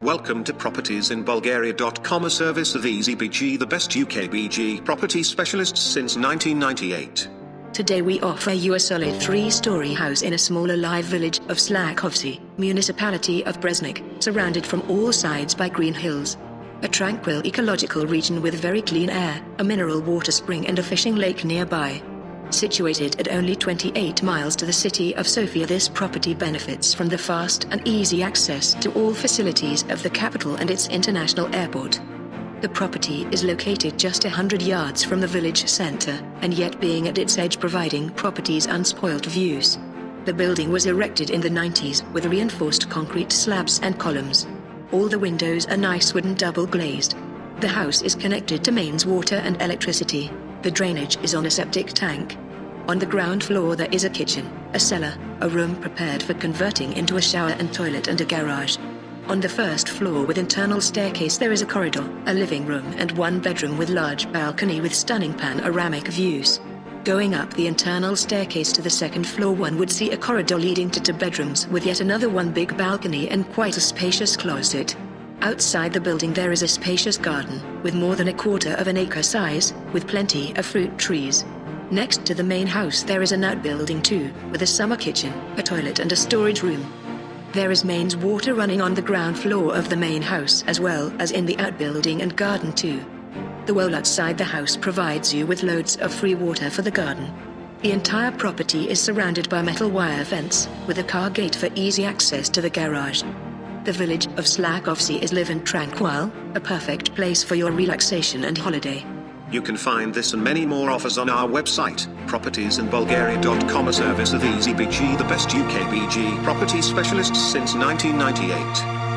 Welcome to propertiesinbulgaria.com a service of EasyBG the best UKBG property specialists since 1998. Today we offer you a solid three-story house in a small alive village of Slakovci, municipality of Breznik, surrounded from all sides by green hills. A tranquil ecological region with very clean air, a mineral water spring and a fishing lake nearby. Situated at only 28 miles to the city of Sofia this property benefits from the fast and easy access to all facilities of the capital and its international airport. The property is located just 100 yards from the village center, and yet being at its edge providing properties unspoilt views. The building was erected in the 90s with reinforced concrete slabs and columns. All the windows are nice wooden double glazed. The house is connected to mains water and electricity. The drainage is on a septic tank. On the ground floor there is a kitchen, a cellar, a room prepared for converting into a shower and toilet and a garage. On the first floor with internal staircase there is a corridor, a living room and one bedroom with large balcony with stunning panoramic views. Going up the internal staircase to the second floor one would see a corridor leading to two bedrooms with yet another one big balcony and quite a spacious closet. Outside the building there is a spacious garden, with more than a quarter of an acre size, with plenty of fruit trees. Next to the main house there is an outbuilding too, with a summer kitchen, a toilet and a storage room. There is mains water running on the ground floor of the main house as well as in the outbuilding and garden too. The well outside the house provides you with loads of free water for the garden. The entire property is surrounded by metal wire fence, with a car gate for easy access to the garage. The village of Slakovci is live and tranquil, a perfect place for your relaxation and holiday. You can find this and many more offers on our website, propertiesinbulgaria.com a service of EasyBG the best UKBG property specialists since 1998.